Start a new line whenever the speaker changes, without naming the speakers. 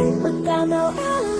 But I know.